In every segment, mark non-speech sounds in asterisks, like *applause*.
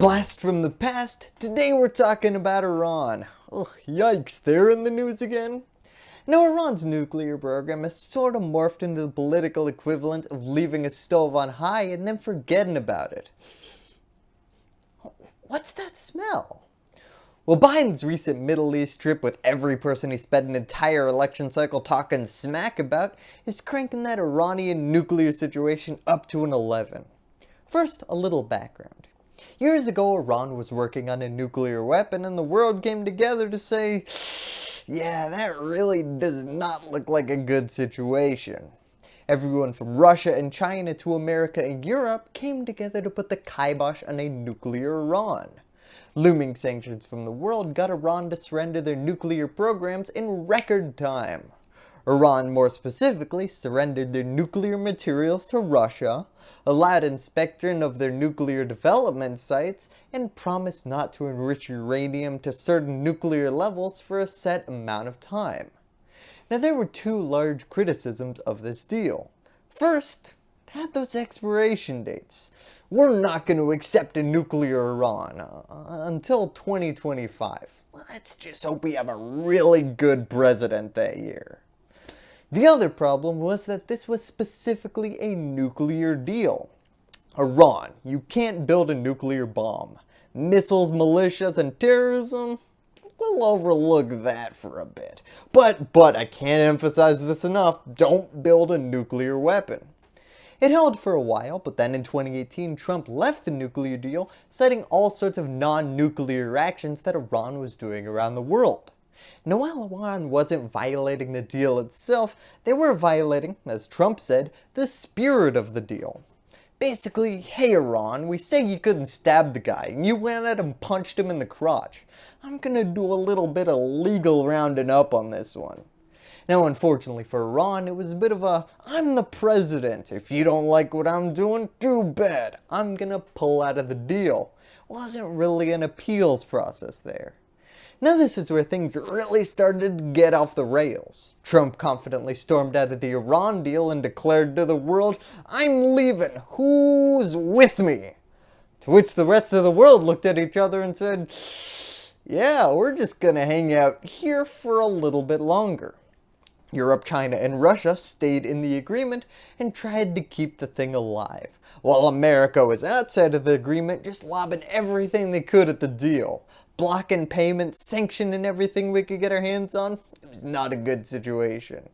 Blast from the past, today we're talking about Iran. Ugh, yikes, they're in the news again. Now Iran's nuclear program has sort of morphed into the political equivalent of leaving a stove on high and then forgetting about it. What's that smell? Well, Biden's recent Middle East trip with every person he spent an entire election cycle talking smack about is cranking that Iranian nuclear situation up to an 11. First, a little background. Years ago, Iran was working on a nuclear weapon and the world came together to say, yeah, that really does not look like a good situation. Everyone from Russia and China to America and Europe came together to put the kibosh on a nuclear Iran. Looming sanctions from the world got Iran to surrender their nuclear programs in record time. Iran more specifically surrendered their nuclear materials to Russia, allowed inspection of their nuclear development sites, and promised not to enrich uranium to certain nuclear levels for a set amount of time. Now there were two large criticisms of this deal. First, it had those expiration dates. We're not going to accept a nuclear Iran uh, until 2025. Let's just hope we have a really good president that year. The other problem was that this was specifically a nuclear deal. Iran, you can't build a nuclear bomb. Missiles, militias, and terrorism, we'll overlook that for a bit. But, but I can't emphasize this enough, don't build a nuclear weapon. It held for a while, but then in 2018 Trump left the nuclear deal, citing all sorts of non-nuclear actions that Iran was doing around the world. While Iran wasn't violating the deal itself, they were violating, as Trump said, the spirit of the deal. Basically, hey Iran, we say you couldn't stab the guy, and you went at him punched him in the crotch. I'm gonna do a little bit of legal rounding up on this one. Now unfortunately for Iran, it was a bit of a, I'm the president, if you don't like what I'm doing, too bad, I'm gonna pull out of the deal. Wasn't really an appeals process there. Now this is where things really started to get off the rails. Trump confidently stormed out of the Iran deal and declared to the world, I'm leaving, who's with me? To which the rest of the world looked at each other and said, yeah, we're just gonna hang out here for a little bit longer. Europe, China, and Russia stayed in the agreement and tried to keep the thing alive, while America was outside of the agreement just lobbing everything they could at the deal. Blocking payments, sanctioning everything we could get our hands on. It was not a good situation.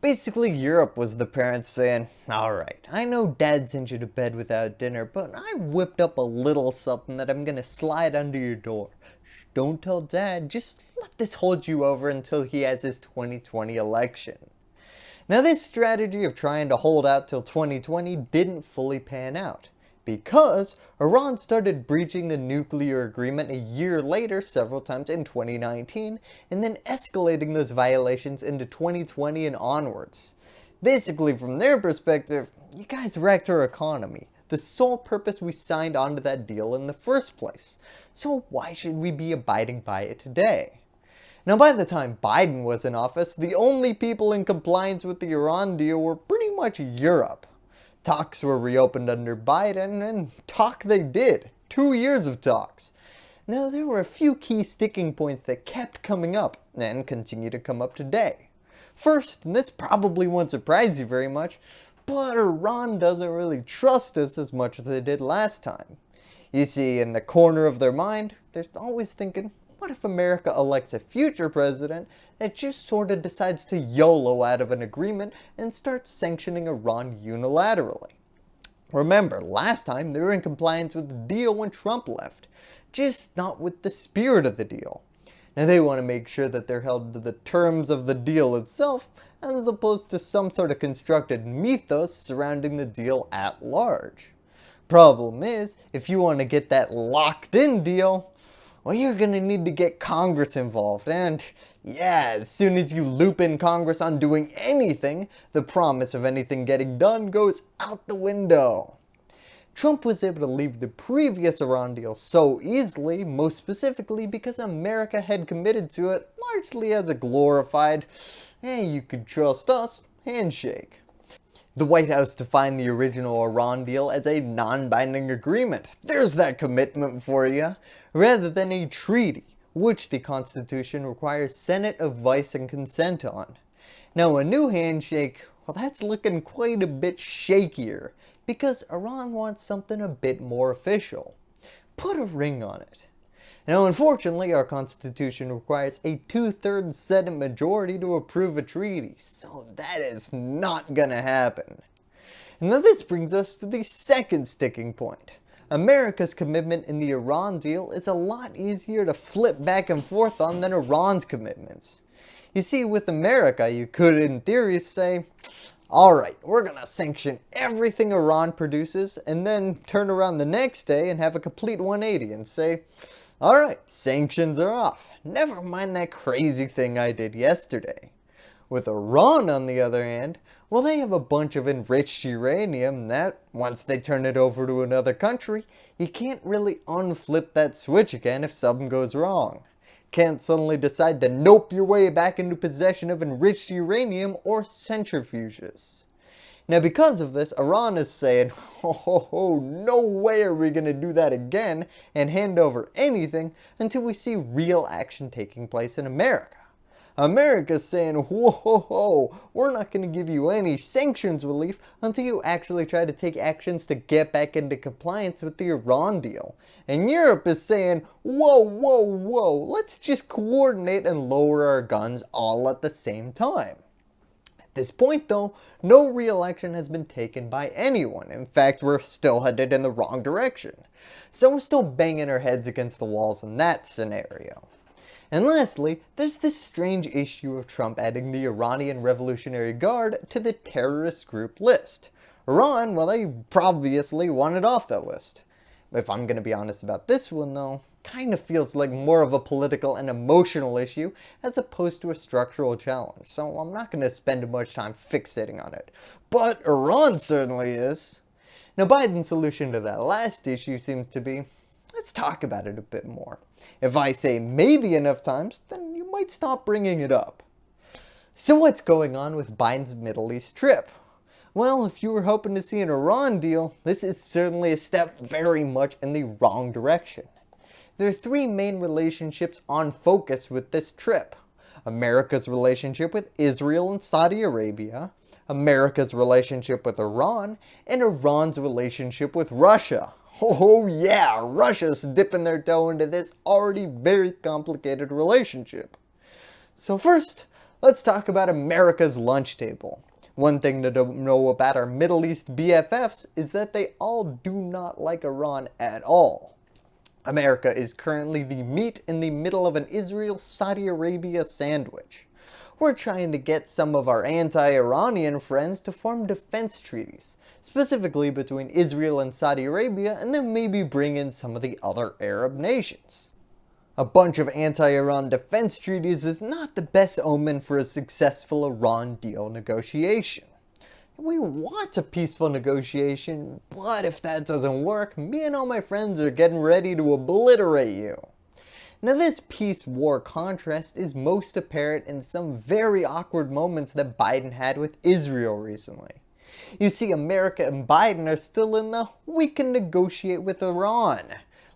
Basically Europe was the parents saying, alright, I know dad sent you to bed without dinner, but I whipped up a little something that I'm gonna slide under your door. Don't tell dad, just let this hold you over until he has his 2020 election. Now this strategy of trying to hold out till 2020 didn't fully pan out because Iran started breaching the nuclear agreement a year later several times in 2019 and then escalating those violations into 2020 and onwards. Basically from their perspective, you guys wrecked our economy the sole purpose we signed onto that deal in the first place. So why should we be abiding by it today? Now by the time Biden was in office, the only people in compliance with the Iran deal were pretty much Europe. Talks were reopened under Biden, and talk they did. Two years of talks. Now there were a few key sticking points that kept coming up, and continue to come up today. First, and this probably won't surprise you very much, but Iran doesn't really trust us as much as they did last time. You see, in the corner of their mind, they're always thinking, what if America elects a future president that just sort of decides to YOLO out of an agreement and starts sanctioning Iran unilaterally? Remember, last time they were in compliance with the deal when Trump left, just not with the spirit of the deal. Now they want to make sure that they're held to the terms of the deal itself as opposed to some sort of constructed mythos surrounding the deal at large. Problem is, if you want to get that locked in deal, well you're going to need to get Congress involved and yeah, as soon as you loop in Congress on doing anything, the promise of anything getting done goes out the window. Trump was able to leave the previous Iran deal so easily, most specifically because America had committed to it largely as a glorified, hey you can trust us, handshake. The White House defined the original Iran deal as a non-binding agreement, there's that commitment for you, rather than a treaty, which the Constitution requires Senate advice and consent on. Now a new handshake, well that's looking quite a bit shakier, because Iran wants something a bit more official. Put a ring on it. Now unfortunately our constitution requires a two-thirds Senate majority to approve a treaty, so that is not gonna happen. Now this brings us to the second sticking point. America's commitment in the Iran deal is a lot easier to flip back and forth on than Iran's commitments. You see, with America, you could in theory say, alright, we're gonna sanction everything Iran produces and then turn around the next day and have a complete 180 and say, Alright, sanctions are off. Never mind that crazy thing I did yesterday. With Iran on the other hand, well they have a bunch of enriched uranium that, once they turn it over to another country, you can't really unflip that switch again if something goes wrong. Can't suddenly decide to nope your way back into possession of enriched uranium or centrifuges. Now because of this, Iran is saying, *laughs* oh, ho, ho, no way are we going to do that again and hand over anything until we see real action taking place in America. America's saying, whoa, ho, ho, we're not going to give you any sanctions relief until you actually try to take actions to get back into compliance with the Iran deal. And Europe is saying, whoa, whoa, whoa, let's just coordinate and lower our guns all at the same time At this point though, no real action has been taken by anyone. In fact, we're still headed in the wrong direction. So we're still banging our heads against the walls in that scenario. And lastly, there's this strange issue of Trump adding the Iranian Revolutionary Guard to the terrorist group list. Iran, well they obviously wanted off that list. If I'm going to be honest about this one though, kind of feels like more of a political and emotional issue as opposed to a structural challenge, so I'm not going to spend much time fixating on it. But Iran certainly is. Now Biden's solution to that last issue seems to be, let's talk about it a bit more. If I say maybe enough times, then you might stop bringing it up. So what's going on with Biden's Middle East trip? Well, if you were hoping to see an Iran deal, this is certainly a step very much in the wrong direction. There are three main relationships on focus with this trip. America's relationship with Israel and Saudi Arabia, America's relationship with Iran, and Iran's relationship with Russia. Oh, oh yeah, Russia's dipping their toe into this already very complicated relationship. So first, let's talk about America's lunch table. One thing to know about our Middle East BFFs is that they all do not like Iran at all. America is currently the meat in the middle of an Israel-Saudi Arabia sandwich. We're trying to get some of our anti-Iranian friends to form defense treaties, specifically between Israel and Saudi Arabia and then maybe bring in some of the other Arab nations. A bunch of anti-Iran defense treaties is not the best omen for a successful Iran deal negotiation. We want a peaceful negotiation, but if that doesn't work, me and all my friends are getting ready to obliterate you. Now this peace-war contrast is most apparent in some very awkward moments that Biden had with Israel recently. You see America and Biden are still in the we can negotiate with Iran.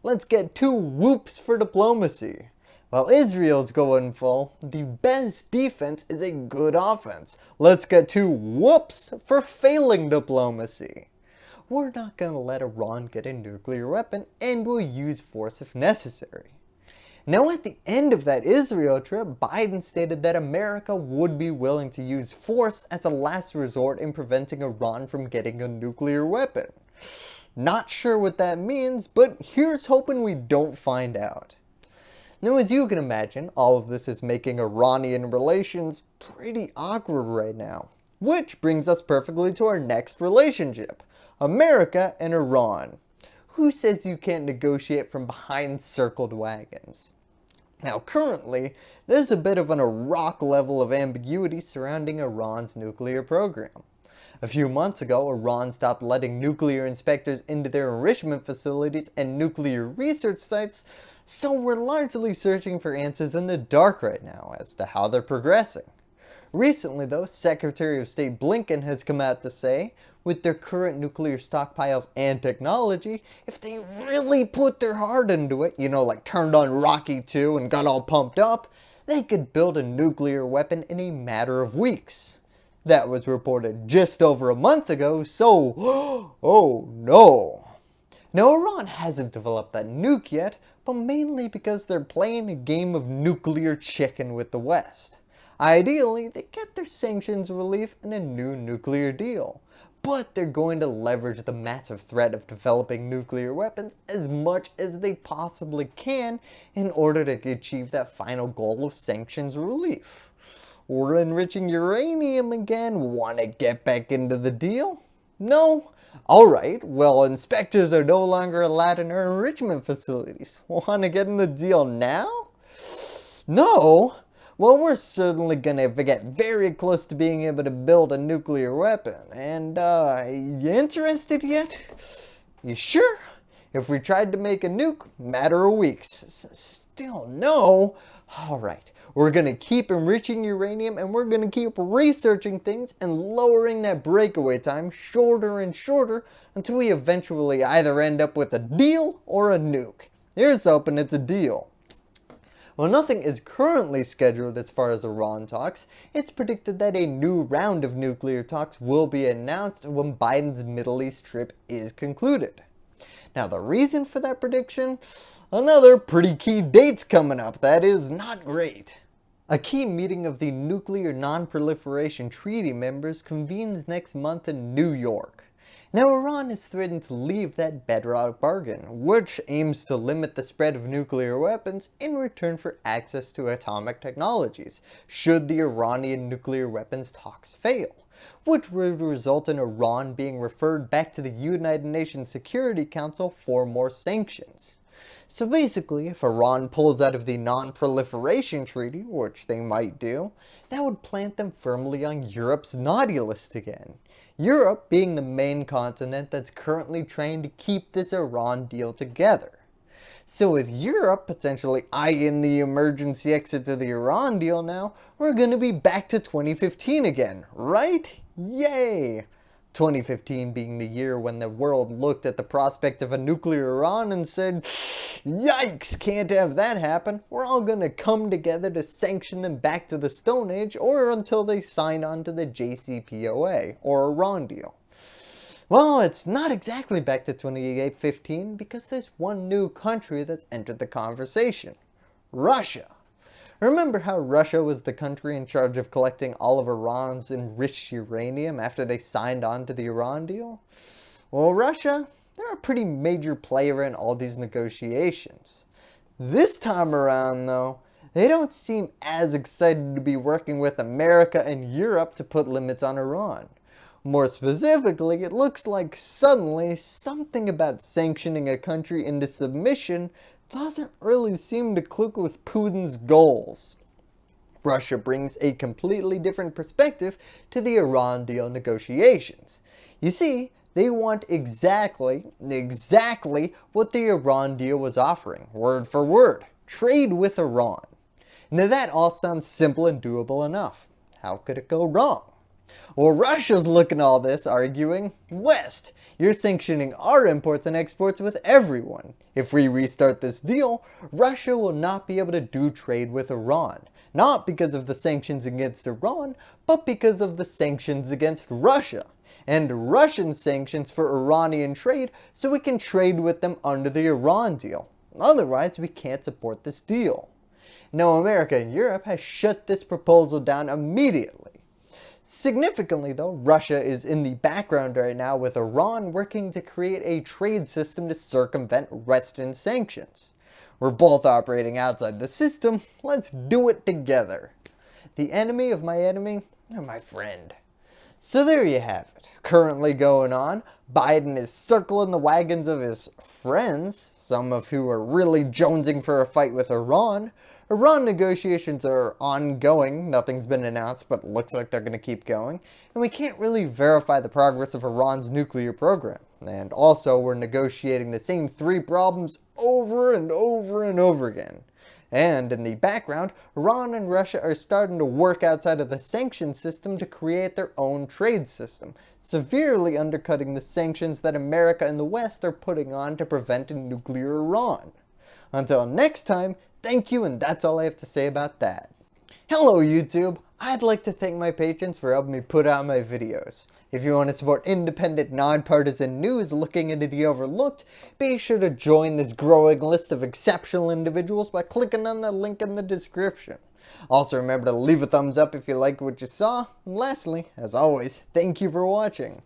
Let's get two whoops for diplomacy. While Israel's going full, the best defense is a good offense. Let's get two whoops for failing diplomacy. We're not going to let Iran get a nuclear weapon and we'll use force if necessary. Now at the end of that Israel trip, Biden stated that America would be willing to use force as a last resort in preventing Iran from getting a nuclear weapon. Not sure what that means, but here's hoping we don't find out. Now as you can imagine, all of this is making Iranian relations pretty awkward right now. Which brings us perfectly to our next relationship, America and Iran. Who says you can't negotiate from behind circled wagons? Now currently, there's a bit of an Iraq level of ambiguity surrounding Iran's nuclear program. A few months ago, Iran stopped letting nuclear inspectors into their enrichment facilities and nuclear research sites so we're largely searching for answers in the dark right now as to how they're progressing. Recently though, Secretary of State Blinken has come out to say, with their current nuclear stockpiles and technology, if they really put their heart into it, you know like turned on Rocky 2 and got all pumped up, they could build a nuclear weapon in a matter of weeks. That was reported just over a month ago, so *gasps* oh no. Now Iran hasn't developed that nuke yet, but mainly because they're playing a game of nuclear chicken with the West. Ideally, they get their sanctions relief in a new nuclear deal, but they're going to leverage the massive threat of developing nuclear weapons as much as they possibly can in order to achieve that final goal of sanctions relief. We're enriching uranium again, want to get back into the deal? No? Alright, well inspectors are no longer allowed in our enrichment facilities. Want to get in the deal now? No? Well, we're certainly gonna get very close to being able to build a nuclear weapon. And, uh, you interested yet? You sure? If we tried to make a nuke, matter of weeks. Still no? Alright, we're going to keep enriching uranium and we're going to keep researching things and lowering that breakaway time shorter and shorter until we eventually either end up with a deal or a nuke. Here's hoping it's a deal. While nothing is currently scheduled as far as Iran talks, it's predicted that a new round of nuclear talks will be announced when Biden's Middle East trip is concluded. Now the reason for that prediction? Another pretty key dates coming up that is not great. A key meeting of the Nuclear Non-Proliferation Treaty members convenes next month in New York. Now Iran is threatened to leave that bedrock bargain, which aims to limit the spread of nuclear weapons in return for access to atomic technologies, should the Iranian nuclear weapons talks fail, which would result in Iran being referred back to the United Nations Security Council for more sanctions. So basically, if Iran pulls out of the Non-Proliferation Treaty, which they might do, that would plant them firmly on Europe's naughty list again. Europe being the main continent that's currently trying to keep this Iran deal together. So with Europe potentially eyeing the emergency exit to the Iran deal now, we're going to be back to 2015 again, right? Yay! 2015 being the year when the world looked at the prospect of a nuclear Iran and said, yikes, can't have that happen. We're all going to come together to sanction them back to the Stone Age or until they sign on to the JCPOA or Iran deal. Well, it's not exactly back to 2015 because there's one new country that's entered the conversation. Russia. Remember how Russia was the country in charge of collecting all of Iran's enriched uranium after they signed on to the Iran deal? Well, Russia, they're a pretty major player in all these negotiations. This time around though, they don't seem as excited to be working with America and Europe to put limits on Iran. More specifically, it looks like suddenly something about sanctioning a country into submission doesn't really seem to click with Putin's goals. Russia brings a completely different perspective to the Iran deal negotiations. You see, they want exactly, exactly what the Iran deal was offering, word for word, trade with Iran. Now that all sounds simple and doable enough. How could it go wrong? Well, Russia's looking at all this arguing, West, you're sanctioning our imports and exports with everyone. If we restart this deal, Russia will not be able to do trade with Iran. Not because of the sanctions against Iran, but because of the sanctions against Russia. And Russian sanctions for Iranian trade so we can trade with them under the Iran deal. Otherwise, we can't support this deal. Now America and Europe has shut this proposal down immediately. Significantly though, Russia is in the background right now with Iran working to create a trade system to circumvent Western sanctions. We're both operating outside the system, let's do it together. The enemy of my enemy, my friend. So there you have it. Currently going on, Biden is circling the wagons of his friends, some of who are really jonesing for a fight with Iran, Iran negotiations are ongoing, nothing's been announced but looks like they're going to keep going, and we can't really verify the progress of Iran's nuclear program. And also we're negotiating the same three problems over and over and over again. And in the background, Iran and Russia are starting to work outside of the sanctions system to create their own trade system, severely undercutting the sanctions that America and the West are putting on to prevent a nuclear Iran. Until next time, thank you and that's all I have to say about that. Hello YouTube! I'd like to thank my patrons for helping me put out my videos. If you want to support independent, nonpartisan news looking into the overlooked, be sure to join this growing list of exceptional individuals by clicking on the link in the description. Also remember to leave a thumbs up if you like what you saw, and lastly, as always, thank you for watching.